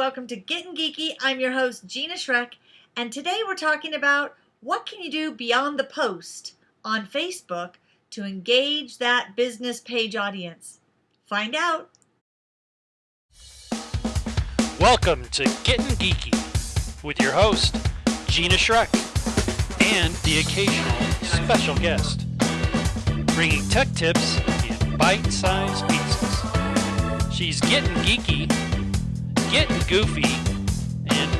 welcome to Getting Geeky. I'm your host, Gina Schreck, and today we're talking about what can you do beyond the post on Facebook to engage that business page audience. Find out. Welcome to Getting Geeky with your host, Gina Schreck, and the occasional special guest, bringing tech tips in bite-sized pieces. She's getting geeky, getting goofy, and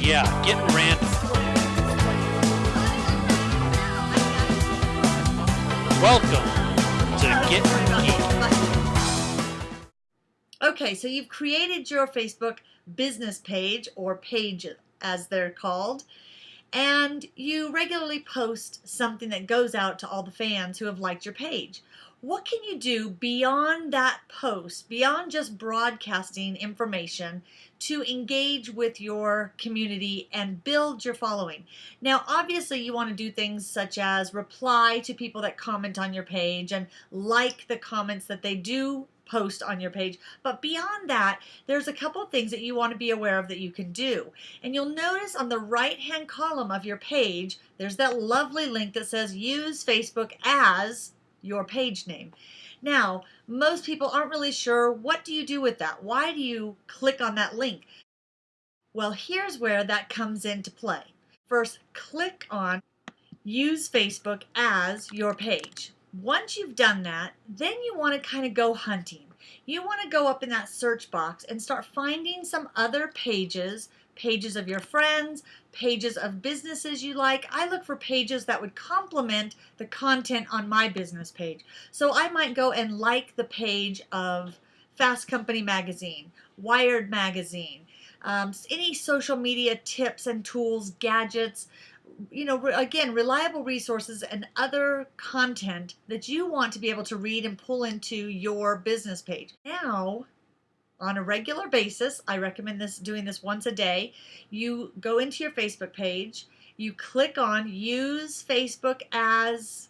yeah, getting random. Welcome to Getting Geeky. Okay, so you've created your Facebook business page or page as they're called, and you regularly post something that goes out to all the fans who have liked your page. What can you do beyond that post, beyond just broadcasting information to engage with your community and build your following? Now, obviously, you want to do things such as reply to people that comment on your page and like the comments that they do post on your page. But beyond that, there's a couple things that you want to be aware of that you can do. And you'll notice on the right hand column of your page, there's that lovely link that says use Facebook as your page name. Now, most people aren't really sure what do you do with that? Why do you click on that link? Well, here's where that comes into play. First, click on use Facebook as your page. Once you've done that, then you want to kind of go hunting. You want to go up in that search box and start finding some other pages pages of your friends, pages of businesses you like. I look for pages that would complement the content on my business page. So I might go and like the page of Fast Company Magazine, Wired Magazine, um, any social media tips and tools, gadgets, you know, again, reliable resources and other content that you want to be able to read and pull into your business page. Now, on a regular basis. I recommend this doing this once a day. You go into your Facebook page, you click on use Facebook as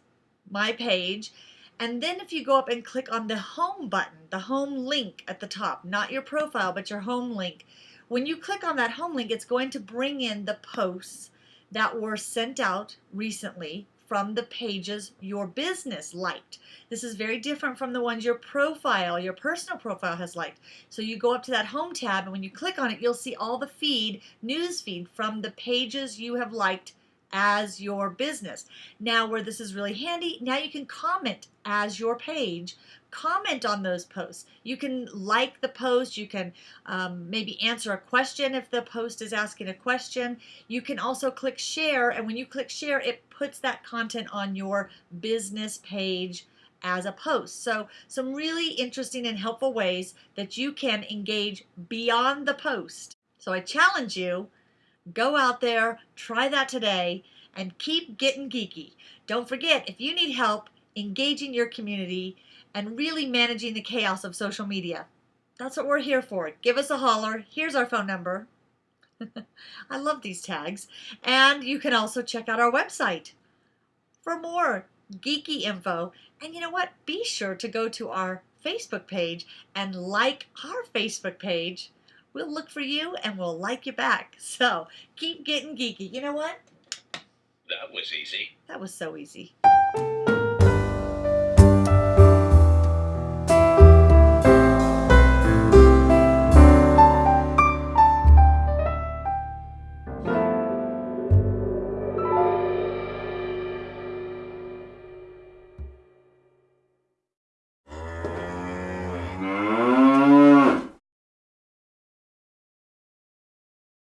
my page, and then if you go up and click on the home button, the home link at the top, not your profile, but your home link, when you click on that home link, it's going to bring in the posts that were sent out recently from the pages your business liked. This is very different from the ones your profile, your personal profile has liked. So you go up to that home tab and when you click on it, you'll see all the feed, news feed from the pages you have liked as your business. Now where this is really handy, now you can comment as your page comment on those posts. You can like the post. You can um, maybe answer a question if the post is asking a question. You can also click share. And when you click share, it puts that content on your business page as a post. So some really interesting and helpful ways that you can engage beyond the post. So I challenge you, go out there, try that today, and keep getting geeky. Don't forget, if you need help engaging your community, and really managing the chaos of social media. That's what we're here for. Give us a holler. Here's our phone number. I love these tags. And you can also check out our website for more geeky info. And you know what? Be sure to go to our Facebook page and like our Facebook page. We'll look for you and we'll like you back. So keep getting geeky. You know what? That was easy. That was so easy.